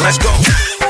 Let's go.